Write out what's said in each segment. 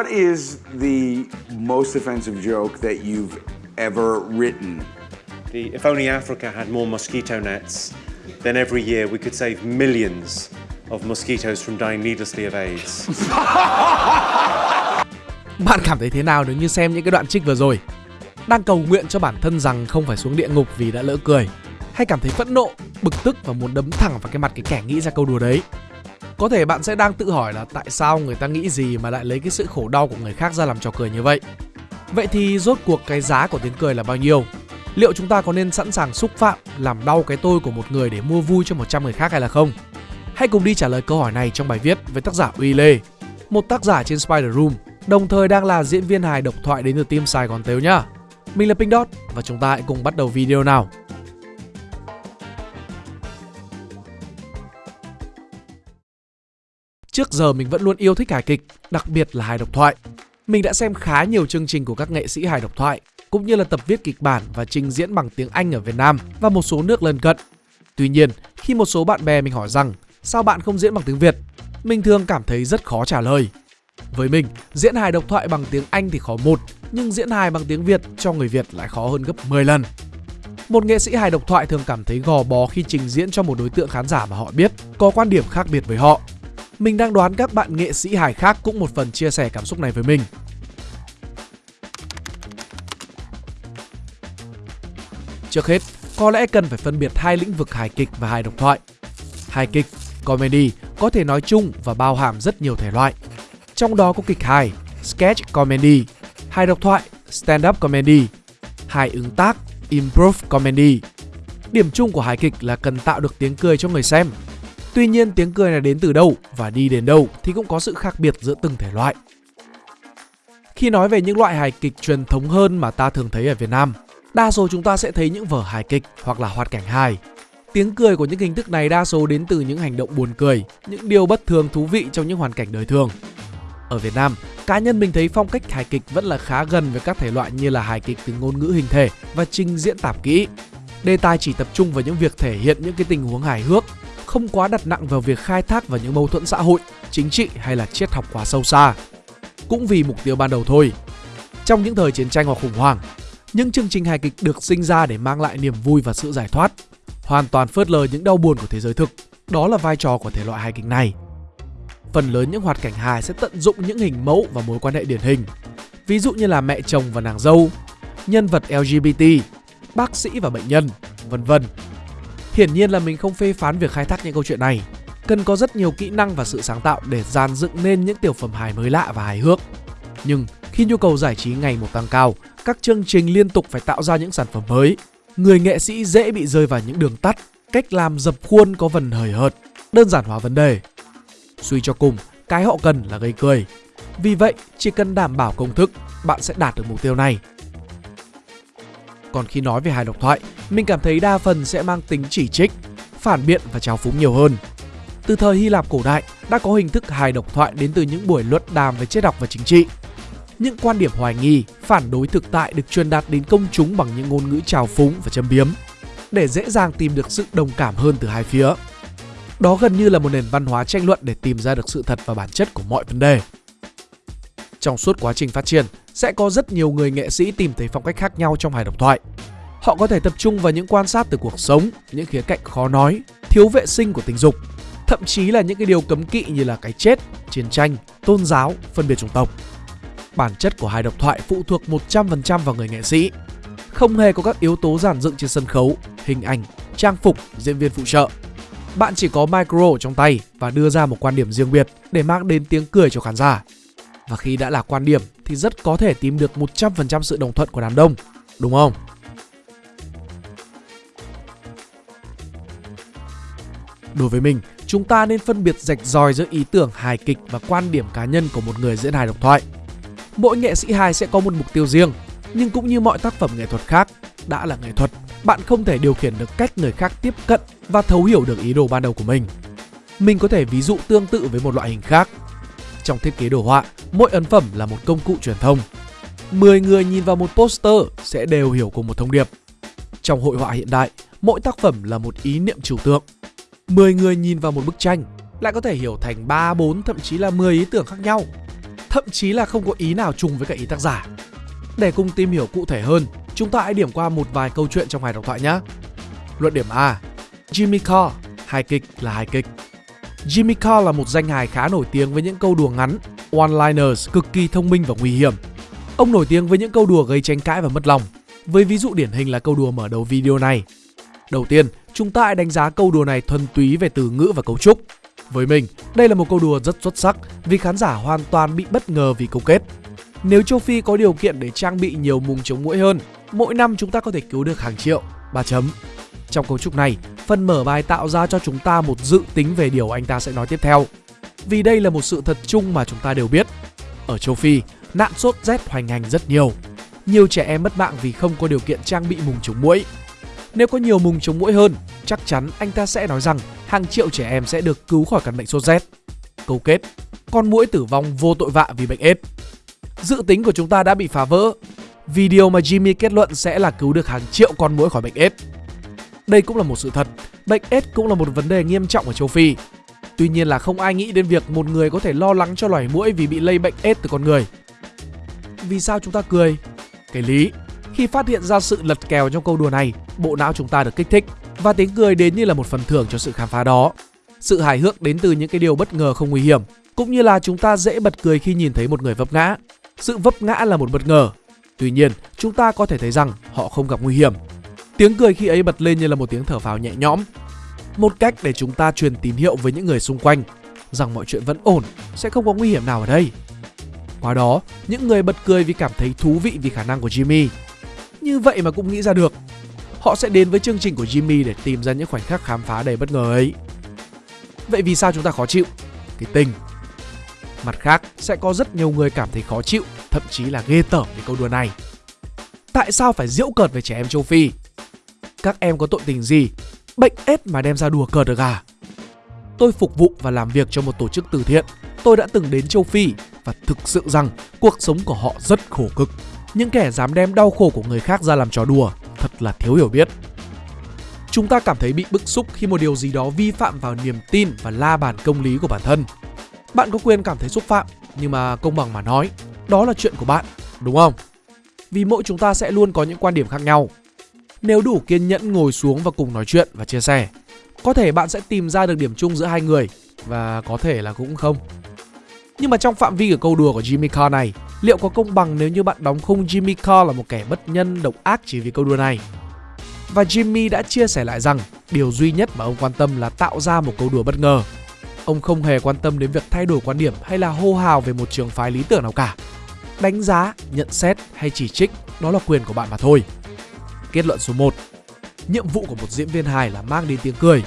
what is the most offensive joke that you've ever written? The, if only Africa had more mosquito nets, then every year we could save millions of mosquitoes from dying needlessly of AIDS. Bạn cảm thấy thế nào nếu như xem những cái đoạn trích vừa rồi? Đang cầu nguyện cho bản thân rằng không phải xuống địa ngục vì đã lỡ cười Hay cảm thấy phẫn nộ, bực tức và muốn đấm thẳng vào cái mặt cái kẻ nghĩ ra câu đùa đấy có thể bạn sẽ đang tự hỏi là tại sao người ta nghĩ gì mà lại lấy cái sự khổ đau của người khác ra làm trò cười như vậy Vậy thì rốt cuộc cái giá của tiếng cười là bao nhiêu? Liệu chúng ta có nên sẵn sàng xúc phạm, làm đau cái tôi của một người để mua vui cho 100 người khác hay là không? Hãy cùng đi trả lời câu hỏi này trong bài viết với tác giả Uy Lê, một tác giả trên Spider Room, đồng thời đang là diễn viên hài độc thoại đến từ team Sài Gòn Tếu nhá. Mình là Pink Dot và chúng ta hãy cùng bắt đầu video nào. Trước giờ mình vẫn luôn yêu thích hài kịch, đặc biệt là hài độc thoại. Mình đã xem khá nhiều chương trình của các nghệ sĩ hài độc thoại, cũng như là tập viết kịch bản và trình diễn bằng tiếng Anh ở Việt Nam và một số nước lân cận. Tuy nhiên, khi một số bạn bè mình hỏi rằng sao bạn không diễn bằng tiếng Việt, mình thường cảm thấy rất khó trả lời. Với mình, diễn hài độc thoại bằng tiếng Anh thì khó một, nhưng diễn hài bằng tiếng Việt cho người Việt lại khó hơn gấp 10 lần. Một nghệ sĩ hài độc thoại thường cảm thấy gò bó khi trình diễn cho một đối tượng khán giả mà họ biết, có quan điểm khác biệt với họ. Mình đang đoán các bạn nghệ sĩ hài khác cũng một phần chia sẻ cảm xúc này với mình. Trước hết, có lẽ cần phải phân biệt hai lĩnh vực hài kịch và hài độc thoại. Hài kịch, comedy có thể nói chung và bao hàm rất nhiều thể loại. Trong đó có kịch hài, sketch comedy, hài độc thoại, stand-up comedy, hài ứng tác, improv comedy. Điểm chung của hài kịch là cần tạo được tiếng cười cho người xem. Tuy nhiên tiếng cười này đến từ đâu và đi đến đâu thì cũng có sự khác biệt giữa từng thể loại. Khi nói về những loại hài kịch truyền thống hơn mà ta thường thấy ở Việt Nam, đa số chúng ta sẽ thấy những vở hài kịch hoặc là hoạt cảnh hài. Tiếng cười của những hình thức này đa số đến từ những hành động buồn cười, những điều bất thường thú vị trong những hoàn cảnh đời thường. Ở Việt Nam, cá nhân mình thấy phong cách hài kịch vẫn là khá gần với các thể loại như là hài kịch từ ngôn ngữ hình thể và trình diễn tạp kỹ. Đề tài chỉ tập trung vào những việc thể hiện những cái tình huống hài hước, không quá đặt nặng vào việc khai thác vào những mâu thuẫn xã hội, chính trị hay là triết học quá sâu xa. Cũng vì mục tiêu ban đầu thôi. Trong những thời chiến tranh hoặc khủng hoảng, những chương trình hài kịch được sinh ra để mang lại niềm vui và sự giải thoát, hoàn toàn phớt lờ những đau buồn của thế giới thực. Đó là vai trò của thể loại hài kịch này. Phần lớn những hoạt cảnh hài sẽ tận dụng những hình mẫu và mối quan hệ điển hình. Ví dụ như là mẹ chồng và nàng dâu, nhân vật LGBT, bác sĩ và bệnh nhân, vân vân. Hiển nhiên là mình không phê phán việc khai thác những câu chuyện này. Cần có rất nhiều kỹ năng và sự sáng tạo để dàn dựng nên những tiểu phẩm hài mới lạ và hài hước. Nhưng khi nhu cầu giải trí ngày một tăng cao, các chương trình liên tục phải tạo ra những sản phẩm mới. Người nghệ sĩ dễ bị rơi vào những đường tắt, cách làm dập khuôn có phần hời hợt, đơn giản hóa vấn đề. Suy cho cùng, cái họ cần là gây cười. Vì vậy, chỉ cần đảm bảo công thức, bạn sẽ đạt được mục tiêu này. Còn khi nói về hài độc thoại, mình cảm thấy đa phần sẽ mang tính chỉ trích, phản biện và trào phúng nhiều hơn. Từ thời Hy Lạp cổ đại, đã có hình thức hài độc thoại đến từ những buổi luận đàm về triết học và chính trị. Những quan điểm hoài nghi, phản đối thực tại được truyền đạt đến công chúng bằng những ngôn ngữ trào phúng và châm biếm, để dễ dàng tìm được sự đồng cảm hơn từ hai phía. Đó gần như là một nền văn hóa tranh luận để tìm ra được sự thật và bản chất của mọi vấn đề. Trong suốt quá trình phát triển, sẽ có rất nhiều người nghệ sĩ tìm thấy phong cách khác nhau trong hài độc thoại. Họ có thể tập trung vào những quan sát từ cuộc sống, những khía cạnh khó nói, thiếu vệ sinh của tình dục, thậm chí là những cái điều cấm kỵ như là cái chết, chiến tranh, tôn giáo, phân biệt chủng tộc. Bản chất của hài độc thoại phụ thuộc 100% vào người nghệ sĩ. Không hề có các yếu tố giản dựng trên sân khấu, hình ảnh, trang phục, diễn viên phụ trợ bạn chỉ có micro trong tay và đưa ra một quan điểm riêng biệt để mang đến tiếng cười cho khán giả. Và khi đã là quan điểm thì rất có thể tìm được 100% sự đồng thuận của đám đông, đúng không? Đối với mình, chúng ta nên phân biệt rạch ròi giữa ý tưởng hài kịch và quan điểm cá nhân của một người diễn hài độc thoại. Mỗi nghệ sĩ hài sẽ có một mục tiêu riêng, nhưng cũng như mọi tác phẩm nghệ thuật khác, đã là nghệ thuật bạn không thể điều khiển được cách người khác tiếp cận và thấu hiểu được ý đồ ban đầu của mình. Mình có thể ví dụ tương tự với một loại hình khác. Trong thiết kế đồ họa, mỗi ấn phẩm là một công cụ truyền thông. 10 người nhìn vào một poster sẽ đều hiểu cùng một thông điệp. Trong hội họa hiện đại, mỗi tác phẩm là một ý niệm trừu tượng. 10 người nhìn vào một bức tranh lại có thể hiểu thành 3, 4 thậm chí là 10 ý tưởng khác nhau. thậm chí là không có ý nào trùng với cả ý tác giả. Để cùng tìm hiểu cụ thể hơn, chúng ta hãy điểm qua một vài câu chuyện trong hài độc thoại nhé. Luận điểm A Jimmy Carr, hài kịch là hài kịch. Jimmy Carr là một danh hài khá nổi tiếng với những câu đùa ngắn, one-liners cực kỳ thông minh và nguy hiểm. Ông nổi tiếng với những câu đùa gây tranh cãi và mất lòng, với ví dụ điển hình là câu đùa mở đầu video này. Đầu tiên, chúng ta hãy đánh giá câu đùa này thuần túy về từ ngữ và cấu trúc. Với mình, đây là một câu đùa rất xuất sắc vì khán giả hoàn toàn bị bất ngờ vì câu kết. Nếu châu Phi có điều kiện để trang bị nhiều mùng chống mũi hơn, mỗi năm chúng ta có thể cứu được hàng triệu. 3 chấm. Trong cấu trúc này, phần mở bài tạo ra cho chúng ta một dự tính về điều anh ta sẽ nói tiếp theo. Vì đây là một sự thật chung mà chúng ta đều biết. Ở châu Phi, nạn sốt rét hoành hành rất nhiều. Nhiều trẻ em mất mạng vì không có điều kiện trang bị mùng chống mũi. Nếu có nhiều mùng chống mũi hơn, chắc chắn anh ta sẽ nói rằng hàng triệu trẻ em sẽ được cứu khỏi căn bệnh sốt rét. Câu kết, con mũi tử vong vô tội vạ vì bệnh AIDS. Dự tính của chúng ta đã bị phá vỡ. Video mà Jimmy kết luận sẽ là cứu được hàng triệu con mũi khỏi bệnh AIDS. Đây cũng là một sự thật, bệnh AIDS cũng là một vấn đề nghiêm trọng ở châu Phi. Tuy nhiên là không ai nghĩ đến việc một người có thể lo lắng cho loài mũi vì bị lây bệnh AIDS từ con người. Vì sao chúng ta cười? Cái lý, khi phát hiện ra sự lật kèo trong câu đùa này, bộ não chúng ta được kích thích và tiếng cười đến như là một phần thưởng cho sự khám phá đó. Sự hài hước đến từ những cái điều bất ngờ không nguy hiểm, cũng như là chúng ta dễ bật cười khi nhìn thấy một người vấp ngã. Sự vấp ngã là một bất ngờ. Tuy nhiên, chúng ta có thể thấy rằng họ không gặp nguy hiểm. Tiếng cười khi ấy bật lên như là một tiếng thở phào nhẹ nhõm. Một cách để chúng ta truyền tín hiệu với những người xung quanh rằng mọi chuyện vẫn ổn, sẽ không có nguy hiểm nào ở đây. Qua đó, những người bật cười vì cảm thấy thú vị vì khả năng của Jimmy. Như vậy mà cũng nghĩ ra được. Họ sẽ đến với chương trình của Jimmy để tìm ra những khoảnh khắc khám phá đầy bất ngờ ấy. Vậy vì sao chúng ta khó chịu? Cái tình. Mặt khác, sẽ có rất nhiều người cảm thấy khó chịu, thậm chí là ghê tởm về câu đùa này. Tại sao phải diễu cợt về trẻ em châu Phi? Các em có tội tình gì? Bệnh ép mà đem ra đùa cợt được à? Tôi phục vụ và làm việc cho một tổ chức từ thiện. Tôi đã từng đến châu Phi và thực sự rằng cuộc sống của họ rất khổ cực. Những kẻ dám đem đau khổ của người khác ra làm trò đùa thật là thiếu hiểu biết. Chúng ta cảm thấy bị bức xúc khi một điều gì đó vi phạm vào niềm tin và la bàn công lý của bản thân. Bạn có quyền cảm thấy xúc phạm, nhưng mà công bằng mà nói, đó là chuyện của bạn, đúng không? Vì mỗi chúng ta sẽ luôn có những quan điểm khác nhau. Nếu đủ kiên nhẫn ngồi xuống và cùng nói chuyện và chia sẻ, có thể bạn sẽ tìm ra được điểm chung giữa hai người và có thể là cũng không. Nhưng mà trong phạm vi của câu đùa của Jimmy Carr này, liệu có công bằng nếu như bạn đóng khung Jimmy Carr là một kẻ bất nhân độc ác chỉ vì câu đùa này? Và Jimmy đã chia sẻ lại rằng điều duy nhất mà ông quan tâm là tạo ra một câu đùa bất ngờ. Ông không hề quan tâm đến việc thay đổi quan điểm hay là hô hào về một trường phái lý tưởng nào cả. Đánh giá, nhận xét hay chỉ trích đó là quyền của bạn mà thôi. Kết luận số 1 Nhiệm vụ của một diễn viên hài là mang đến tiếng cười.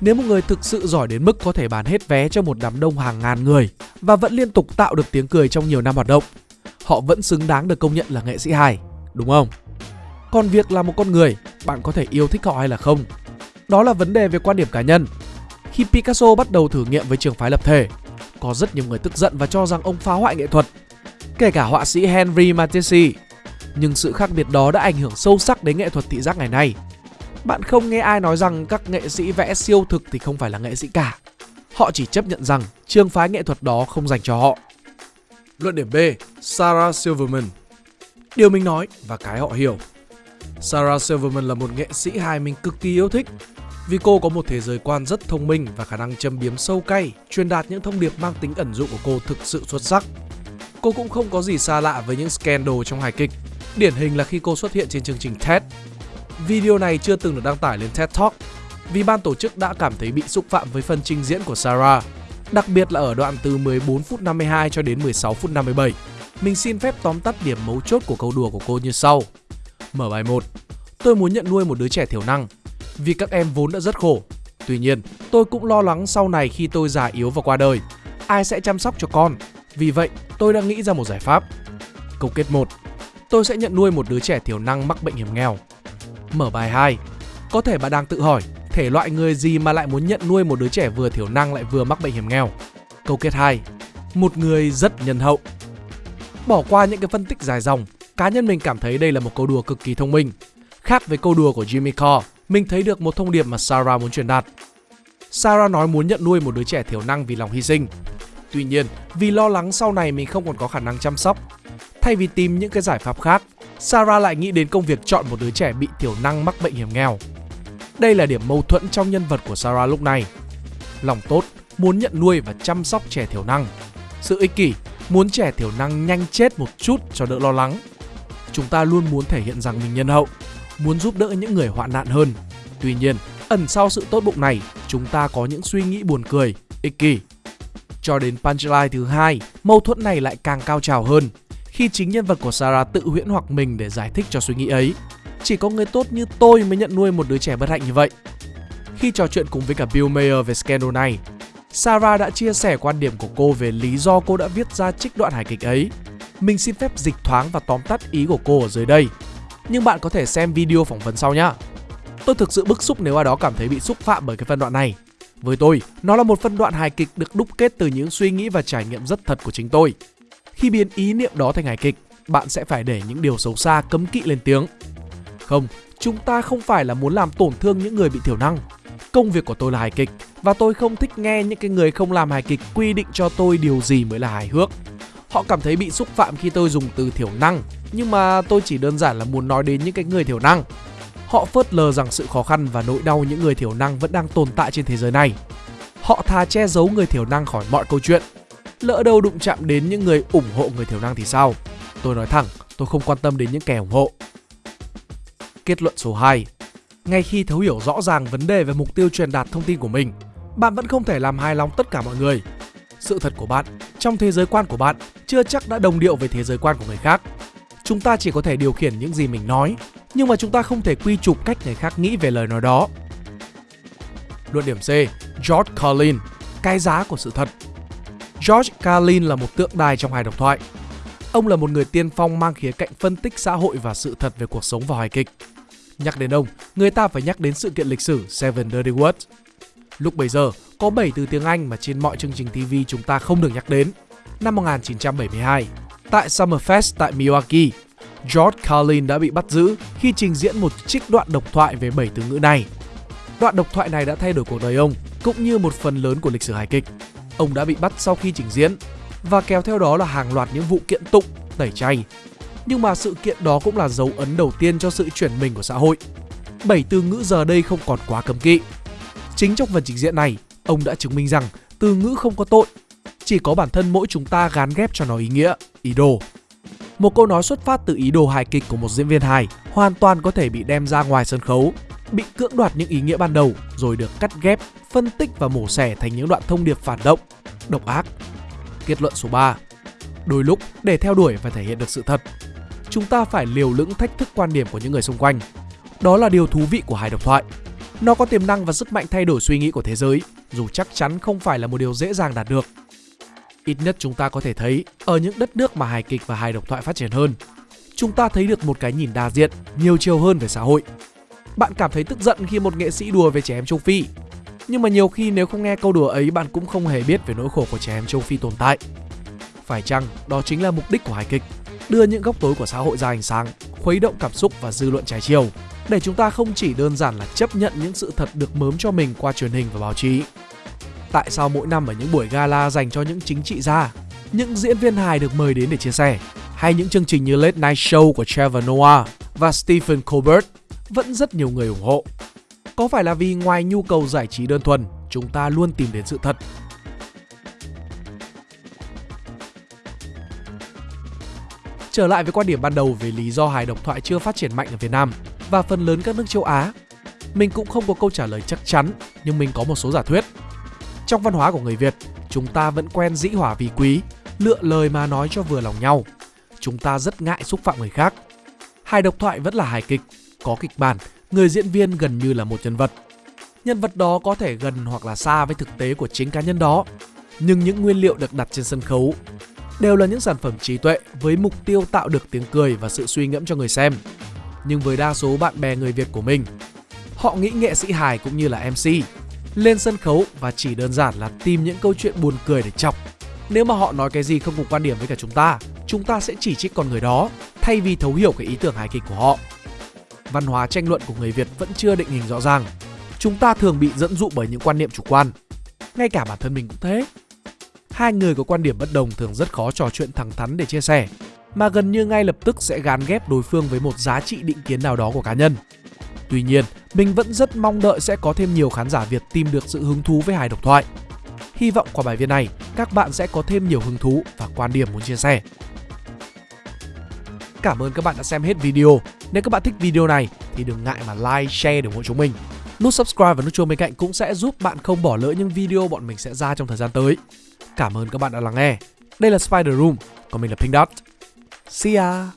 Nếu một người thực sự giỏi đến mức có thể bán hết vé cho một đám đông hàng ngàn người và vẫn liên tục tạo được tiếng cười trong nhiều năm hoạt động, họ vẫn xứng đáng được công nhận là nghệ sĩ hài, đúng không? Còn việc là một con người, bạn có thể yêu thích họ hay là không, đó là vấn đề về quan điểm cá nhân. Khi Picasso bắt đầu thử nghiệm với trường phái lập thể, có rất nhiều người tức giận và cho rằng ông phá hoại nghệ thuật, kể cả họa sĩ Henry Matisse. Nhưng sự khác biệt đó đã ảnh hưởng sâu sắc đến nghệ thuật thị giác ngày nay. Bạn không nghe ai nói rằng các nghệ sĩ vẽ siêu thực thì không phải là nghệ sĩ cả. Họ chỉ chấp nhận rằng trường phái nghệ thuật đó không dành cho họ. Luận điểm B, Sarah Silverman. Điều mình nói và cái họ hiểu. Sarah Silverman là một nghệ sĩ hài mình cực kỳ yêu thích vì cô có một thế giới quan rất thông minh và khả năng châm biếm sâu cay, truyền đạt những thông điệp mang tính ẩn dụ của cô thực sự xuất sắc. Cô cũng không có gì xa lạ với những scandal trong hài kịch. Điển hình là khi cô xuất hiện trên chương trình TED. Video này chưa từng được đăng tải lên TED Talk vì ban tổ chức đã cảm thấy bị xúc phạm với phần trình diễn của Sarah, đặc biệt là ở đoạn từ 14 phút 52 cho đến 16 phút 57. Mình xin phép tóm tắt điểm mấu chốt của câu đùa của cô như sau. Mở bài 1. Tôi muốn nhận nuôi một đứa trẻ thiểu năng vì các em vốn đã rất khổ. Tuy nhiên, tôi cũng lo lắng sau này khi tôi già yếu và qua đời, ai sẽ chăm sóc cho con? Vì vậy, tôi đã nghĩ ra một giải pháp. Câu kết 1. Tôi sẽ nhận nuôi một đứa trẻ thiểu năng mắc bệnh hiểm nghèo. Mở bài 2. Có thể bạn đang tự hỏi, thể loại người gì mà lại muốn nhận nuôi một đứa trẻ vừa thiểu năng lại vừa mắc bệnh hiểm nghèo? Câu kết 2. Một người rất nhân hậu. Bỏ qua những cái phân tích dài dòng, cá nhân mình cảm thấy đây là một câu đùa cực kỳ thông minh. Khác với câu đùa của Jimmy Carr, mình thấy được một thông điệp mà Sarah muốn truyền đạt. Sarah nói muốn nhận nuôi một đứa trẻ thiểu năng vì lòng hy sinh. Tuy nhiên, vì lo lắng sau này mình không còn có khả năng chăm sóc, thay vì tìm những cái giải pháp khác, Sarah lại nghĩ đến công việc chọn một đứa trẻ bị thiểu năng mắc bệnh hiểm nghèo. Đây là điểm mâu thuẫn trong nhân vật của Sarah lúc này. Lòng tốt, muốn nhận nuôi và chăm sóc trẻ thiểu năng. Sự ích kỷ, muốn trẻ thiểu năng nhanh chết một chút cho đỡ lo lắng. Chúng ta luôn muốn thể hiện rằng mình nhân hậu, muốn giúp đỡ những người hoạn nạn hơn. Tuy nhiên, ẩn sau sự tốt bụng này, chúng ta có những suy nghĩ buồn cười, ích kỷ. Cho đến punchline thứ hai, mâu thuẫn này lại càng cao trào hơn khi chính nhân vật của Sarah tự huyễn hoặc mình để giải thích cho suy nghĩ ấy. Chỉ có người tốt như tôi mới nhận nuôi một đứa trẻ bất hạnh như vậy. Khi trò chuyện cùng với cả Bill Mayer về scandal này, Sarah đã chia sẻ quan điểm của cô về lý do cô đã viết ra trích đoạn hài kịch ấy. Mình xin phép dịch thoáng và tóm tắt ý của cô ở dưới đây. Nhưng bạn có thể xem video phỏng vấn sau nhé. Tôi thực sự bức xúc nếu ai đó cảm thấy bị xúc phạm bởi cái phân đoạn này. Với tôi, nó là một phân đoạn hài kịch được đúc kết từ những suy nghĩ và trải nghiệm rất thật của chính tôi. Khi biến ý niệm đó thành hài kịch, bạn sẽ phải để những điều xấu xa cấm kỵ lên tiếng. Không, chúng ta không phải là muốn làm tổn thương những người bị thiểu năng. Công việc của tôi là hài kịch và tôi không thích nghe những cái người không làm hài kịch quy định cho tôi điều gì mới là hài hước. Họ cảm thấy bị xúc phạm khi tôi dùng từ thiểu năng, nhưng mà tôi chỉ đơn giản là muốn nói đến những cái người thiểu năng. Họ phớt lờ rằng sự khó khăn và nỗi đau những người thiểu năng vẫn đang tồn tại trên thế giới này. Họ thà che giấu người thiểu năng khỏi mọi câu chuyện. Lỡ đâu đụng chạm đến những người ủng hộ người thiểu năng thì sao? Tôi nói thẳng, tôi không quan tâm đến những kẻ ủng hộ. Kết luận số 2 Ngay khi thấu hiểu rõ ràng vấn đề về mục tiêu truyền đạt thông tin của mình, bạn vẫn không thể làm hài lòng tất cả mọi người. Sự thật của bạn, trong thế giới quan của bạn, chưa chắc đã đồng điệu với thế giới quan của người khác. Chúng ta chỉ có thể điều khiển những gì mình nói, nhưng mà chúng ta không thể quy chụp cách người khác nghĩ về lời nói đó. Luận điểm C, George Carlin, cái giá của sự thật. George Carlin là một tượng đài trong hài độc thoại. Ông là một người tiên phong mang khía cạnh phân tích xã hội và sự thật về cuộc sống vào hài kịch. Nhắc đến ông, người ta phải nhắc đến sự kiện lịch sử Seven Dirty Words. Lúc bấy giờ, có 7 từ tiếng Anh mà trên mọi chương trình TV chúng ta không được nhắc đến. Năm 1972, tại Summerfest tại Milwaukee, George Carlin đã bị bắt giữ khi trình diễn một trích đoạn độc thoại về 7 từ ngữ này. Đoạn độc thoại này đã thay đổi cuộc đời ông, cũng như một phần lớn của lịch sử hài kịch. Ông đã bị bắt sau khi trình diễn và kéo theo đó là hàng loạt những vụ kiện tụng, tẩy chay. Nhưng mà sự kiện đó cũng là dấu ấn đầu tiên cho sự chuyển mình của xã hội. Bảy từ ngữ giờ đây không còn quá cấm kỵ. Chính trong phần trình diễn này, ông đã chứng minh rằng từ ngữ không có tội, chỉ có bản thân mỗi chúng ta gán ghép cho nó ý nghĩa, ý đồ. Một câu nói xuất phát từ ý đồ hài kịch của một diễn viên hài hoàn toàn có thể bị đem ra ngoài sân khấu, bị cưỡng đoạt những ý nghĩa ban đầu rồi được cắt ghép, phân tích và mổ xẻ thành những đoạn thông điệp phản động, độc ác. Kết luận số 3. Đôi lúc để theo đuổi và thể hiện được sự thật, chúng ta phải liều lĩnh thách thức quan điểm của những người xung quanh. Đó là điều thú vị của hài độc thoại. Nó có tiềm năng và sức mạnh thay đổi suy nghĩ của thế giới, dù chắc chắn không phải là một điều dễ dàng đạt được. Ít nhất chúng ta có thể thấy ở những đất nước mà hài kịch và hài độc thoại phát triển hơn, chúng ta thấy được một cái nhìn đa diện, nhiều chiều hơn về xã hội. Bạn cảm thấy tức giận khi một nghệ sĩ đùa về trẻ em châu Phi, nhưng mà nhiều khi nếu không nghe câu đùa ấy bạn cũng không hề biết về nỗi khổ của trẻ em châu Phi tồn tại. Phải chăng đó chính là mục đích của hài kịch, đưa những góc tối của xã hội ra ánh sáng, khuấy động cảm xúc và dư luận trái chiều, để chúng ta không chỉ đơn giản là chấp nhận những sự thật được mớm cho mình qua truyền hình và báo chí. Tại sao mỗi năm ở những buổi gala dành cho những chính trị gia, những diễn viên hài được mời đến để chia sẻ, hay những chương trình như Late Night Show của Trevor Noah và Stephen Colbert vẫn rất nhiều người ủng hộ. Có phải là vì ngoài nhu cầu giải trí đơn thuần, chúng ta luôn tìm đến sự thật Trở lại với quan điểm ban đầu về lý do hài độc thoại chưa phát triển mạnh ở Việt Nam và phần lớn các nước châu Á, mình cũng không có câu trả lời chắc chắn, nhưng mình có một số giả thuyết. Trong văn hóa của người Việt, chúng ta vẫn quen dĩ hòa vi quý, lựa lời mà nói cho vừa lòng nhau. Chúng ta rất ngại xúc phạm người khác. Hài độc thoại vẫn là hài kịch, có kịch bản, người diễn viên gần như là một nhân vật. Nhân vật đó có thể gần hoặc là xa với thực tế của chính cá nhân đó, nhưng những nguyên liệu được đặt trên sân khấu đều là những sản phẩm trí tuệ với mục tiêu tạo được tiếng cười và sự suy ngẫm cho người xem. Nhưng với đa số bạn bè người Việt của mình, họ nghĩ nghệ sĩ hài cũng như là MC lên sân khấu và chỉ đơn giản là tìm những câu chuyện buồn cười để chọc. Nếu mà họ nói cái gì không cùng quan điểm với cả chúng ta, chúng ta sẽ chỉ trích con người đó thay vì thấu hiểu cái ý tưởng hài kịch của họ. Văn hóa tranh luận của người Việt vẫn chưa định hình rõ ràng. Chúng ta thường bị dẫn dụ bởi những quan niệm chủ quan. Ngay cả bản thân mình cũng thế hai người có quan điểm bất đồng thường rất khó trò chuyện thẳng thắn để chia sẻ, mà gần như ngay lập tức sẽ gán ghép đối phương với một giá trị định kiến nào đó của cá nhân. Tuy nhiên, mình vẫn rất mong đợi sẽ có thêm nhiều khán giả Việt tìm được sự hứng thú với hài độc thoại. Hy vọng qua bài viết này, các bạn sẽ có thêm nhiều hứng thú và quan điểm muốn chia sẻ. Cảm ơn các bạn đã xem hết video. Nếu các bạn thích video này thì đừng ngại mà like, share để ủng hộ chúng mình. Nút subscribe và nút chuông bên cạnh cũng sẽ giúp bạn không bỏ lỡ những video bọn mình sẽ ra trong thời gian tới. Cảm ơn các bạn đã lắng nghe. Đây là Spider Room, còn mình là Pink Dot. See ya!